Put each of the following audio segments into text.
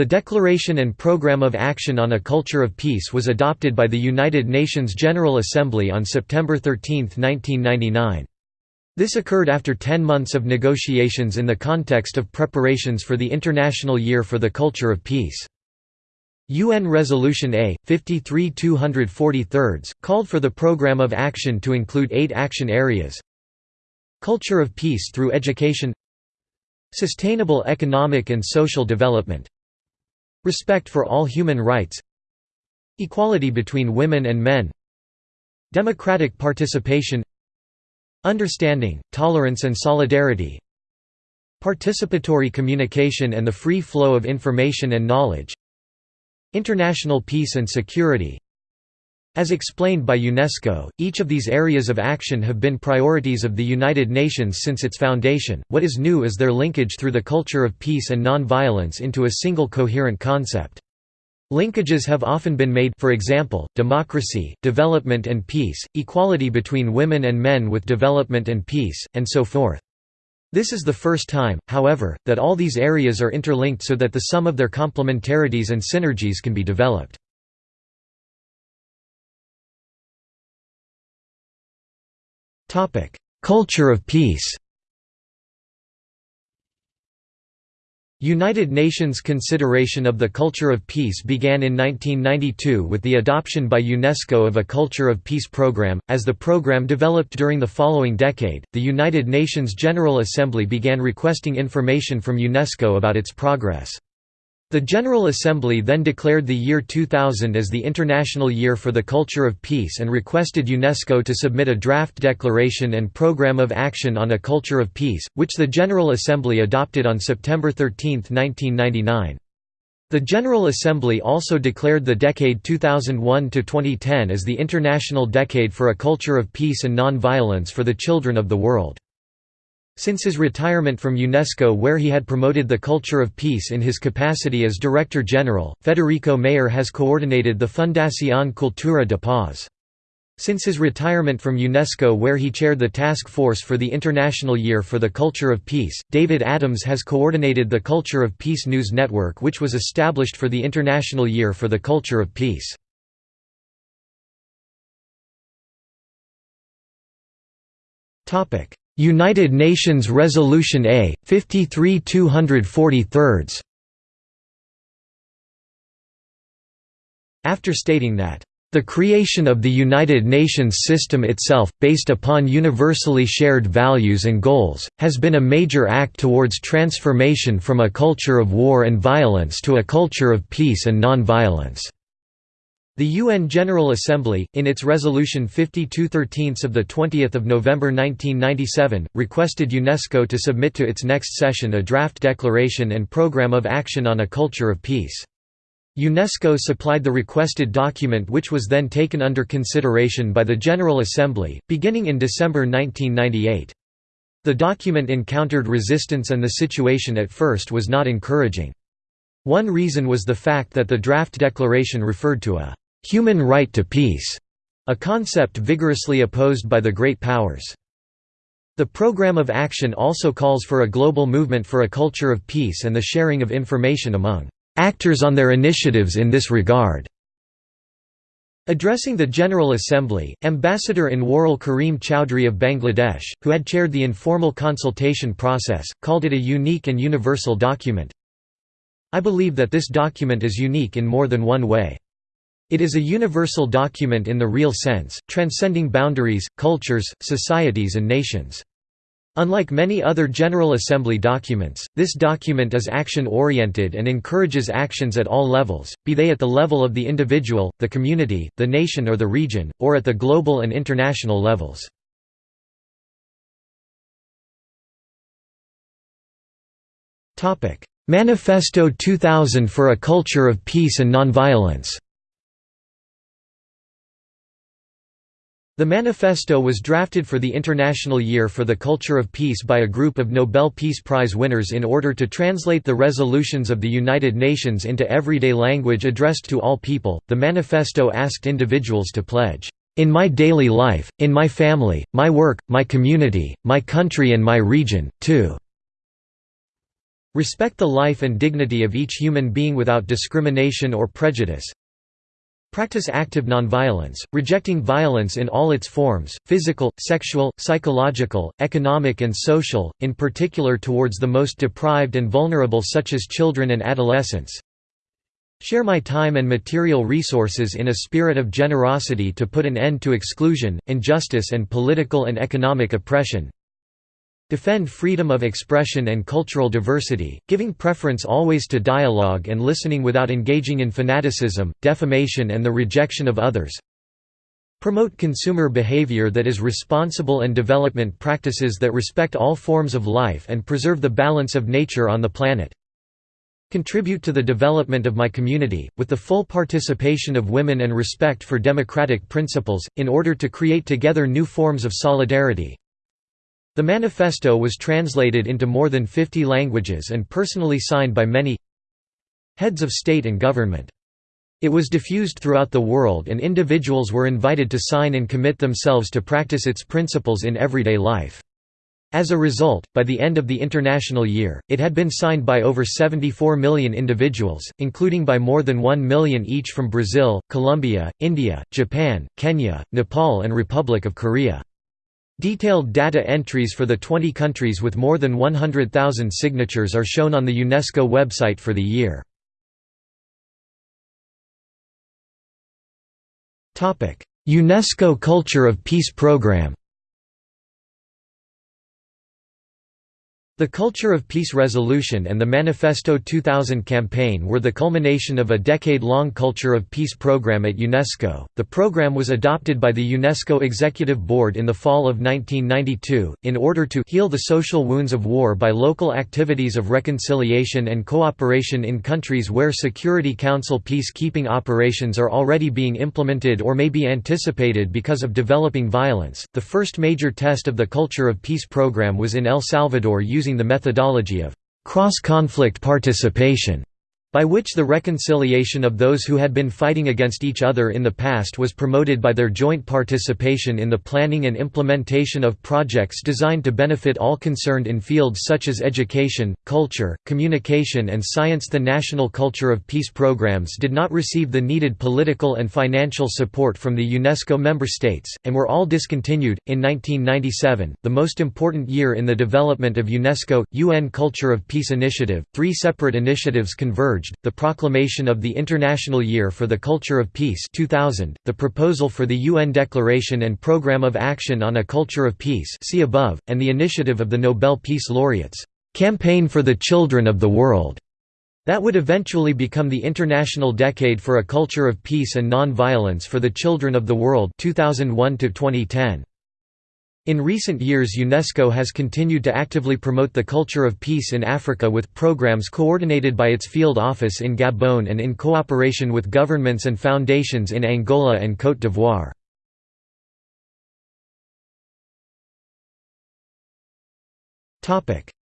The Declaration and Programme of Action on a Culture of Peace was adopted by the United Nations General Assembly on September 13, 1999. This occurred after ten months of negotiations in the context of preparations for the International Year for the Culture of Peace. UN Resolution A, 53 243 called for the Programme of Action to include eight action areas Culture of Peace through education Sustainable economic and social development Respect for all human rights Equality between women and men Democratic participation Understanding, tolerance and solidarity Participatory communication and the free flow of information and knowledge International peace and security As explained by UNESCO, each of these areas of action have been priorities of the United Nations since its foundation, what is new is their linkage through the culture of peace and non-violence into a single coherent concept. Linkages have often been made for example, democracy, development and peace, equality between women and men with development and peace, and so forth. This is the first time, however, that all these areas are interlinked so that the sum of their complementarities and synergies can be developed. Culture of peace United Nations consideration of the culture of peace began in 1992 with the adoption by UNESCO of a Culture of Peace program. As the program developed during the following decade, the United Nations General Assembly began requesting information from UNESCO about its progress. The General Assembly then declared the year 2000 as the International Year for the Culture of Peace and requested UNESCO to submit a draft declaration and program of action on a culture of peace, which the General Assembly adopted on September 13, 1999. The General Assembly also declared the decade 2001–2010 as the International Decade for a Culture of Peace and Non-Violence for the Children of the World. Since his retirement from UNESCO where he had promoted the culture of peace in his capacity as Director General, Federico Mayor has coordinated the Fundación Cultura de Paz. Since his retirement from UNESCO where he chaired the task force for the International Year for the Culture of Peace, David Adams has coordinated the Culture of Peace News Network which was established for the International Year for the Culture of Peace. United Nations Resolution A, 53 243 After stating that, "...the creation of the United Nations system itself, based upon universally shared values and goals, has been a major act towards transformation from a culture of war and violence to a culture of peace and non-violence." The UN General Assembly, in its Resolution 5213 of 20 November 1997, requested UNESCO to submit to its next session a draft declaration and program of action on a culture of peace. UNESCO supplied the requested document which was then taken under consideration by the General Assembly, beginning in December 1998. The document encountered resistance and the situation at first was not encouraging. One reason was the fact that the draft declaration referred to a human right to peace, a concept vigorously opposed by the great powers. The program of action also calls for a global movement for a culture of peace and the sharing of information among actors on their initiatives in this regard. Addressing the General Assembly, Ambassador Anwarul Karim Chowdhury of Bangladesh, who had chaired the informal consultation process, called it a unique and universal document. I believe that this document is unique in more than one way. It is a universal document in the real sense, transcending boundaries, cultures, societies and nations. Unlike many other General Assembly documents, this document is action-oriented and encourages actions at all levels, be they at the level of the individual, the community, the nation or the region, or at the global and international levels. Manifesto 2000 for a Culture of Peace and Nonviolence The manifesto was drafted for the International Year for the Culture of Peace by a group of Nobel Peace Prize winners in order to translate the resolutions of the United Nations into everyday language addressed to all people. The manifesto asked individuals to pledge, in my daily life, in my family, my work, my community, my country and my region, to Respect the life and dignity of each human being without discrimination or prejudice. Practice active nonviolence, rejecting violence in all its forms, physical, sexual, psychological, economic and social, in particular towards the most deprived and vulnerable such as children and adolescents. Share my time and material resources in a spirit of generosity to put an end to exclusion, injustice and political and economic oppression. Defend freedom of expression and cultural diversity, giving preference always to dialogue and listening without engaging in fanaticism, defamation and the rejection of others. Promote consumer behavior that is responsible and development practices that respect all forms of life and preserve the balance of nature on the planet. Contribute to the development of my community, with the full participation of women and respect for democratic principles, in order to create together new forms of solidarity, the manifesto was translated into more than 50 languages and personally signed by many heads of state and government. It was diffused throughout the world and individuals were invited to sign and commit themselves to practice its principles in everyday life. As a result, by the end of the international year, it had been signed by over 74 million individuals, including by more than 1 million each from Brazil, Colombia, India, Japan, Kenya, Nepal and Republic of Korea. Detailed data entries for the 20 countries with more than 100,000 signatures are shown on the UNESCO website for the year. UNESCO Culture of Peace Programme The Culture of Peace Resolution and the Manifesto 2000 campaign were the culmination of a decade-long Culture of Peace program at UNESCO. The program was adopted by the UNESCO Executive Board in the fall of 1992 in order to heal the social wounds of war by local activities of reconciliation and cooperation in countries where Security Council peacekeeping operations are already being implemented or may be anticipated because of developing violence. The first major test of the Culture of Peace program was in El Salvador using using the methodology of cross-conflict participation by which the reconciliation of those who had been fighting against each other in the past was promoted by their joint participation in the planning and implementation of projects designed to benefit all concerned in fields such as education, culture, communication and science. The National Culture of Peace programs did not receive the needed political and financial support from the UNESCO member states, and were all discontinued. In 1997, the most important year in the development of UNESCO, UN Culture of Peace Initiative, three separate initiatives converged the proclamation of the International Year for the Culture of Peace 2000, the proposal for the UN Declaration and Programme of Action on a Culture of Peace see above, and the initiative of the Nobel Peace Laureates, "'Campaign for the Children of the World' that would eventually become the International Decade for a Culture of Peace and Non-Violence for the Children of the World 2001 -2010. In recent years UNESCO has continued to actively promote the culture of peace in Africa with programs coordinated by its field office in Gabon and in cooperation with governments and foundations in Angola and Côte d'Ivoire.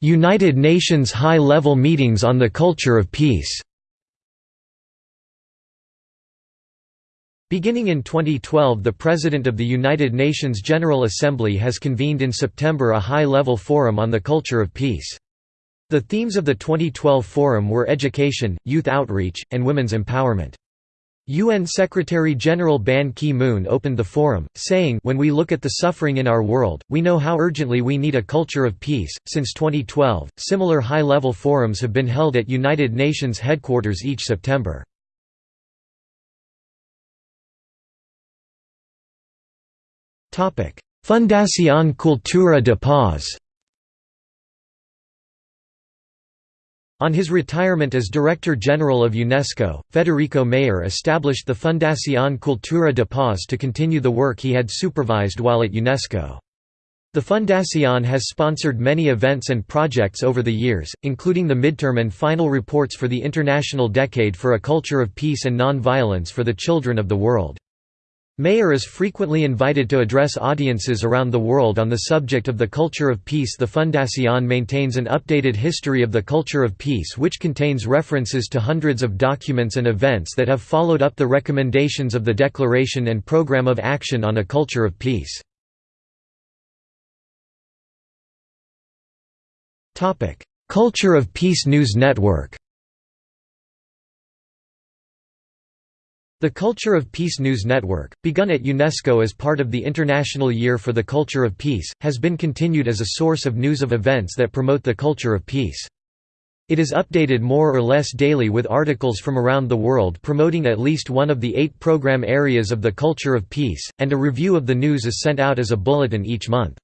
United Nations high-level meetings on the culture of peace Beginning in 2012 the President of the United Nations General Assembly has convened in September a high-level forum on the culture of peace. The themes of the 2012 forum were education, youth outreach, and women's empowerment. UN Secretary-General Ban Ki-moon opened the forum, saying When we look at the suffering in our world, we know how urgently we need a culture of peace. Since 2012, similar high-level forums have been held at United Nations headquarters each September. Fundación Cultura de Paz On his retirement as Director General of UNESCO, Federico Mayor established the Fundación Cultura de Paz to continue the work he had supervised while at UNESCO. The Fundación has sponsored many events and projects over the years, including the midterm and final reports for the International Decade for a Culture of Peace and Non-Violence for the Children of the World. Mayor is frequently invited to address audiences around the world on the subject of the culture of peace. The Fundación maintains an updated history of the culture of peace which contains references to hundreds of documents and events that have followed up the recommendations of the Declaration and Programme of Action on a Culture of Peace. Culture of Peace News Network The Culture of Peace News Network, begun at UNESCO as part of the International Year for the Culture of Peace, has been continued as a source of news of events that promote the culture of peace. It is updated more or less daily with articles from around the world promoting at least one of the eight program areas of the culture of peace, and a review of the news is sent out as a bulletin each month.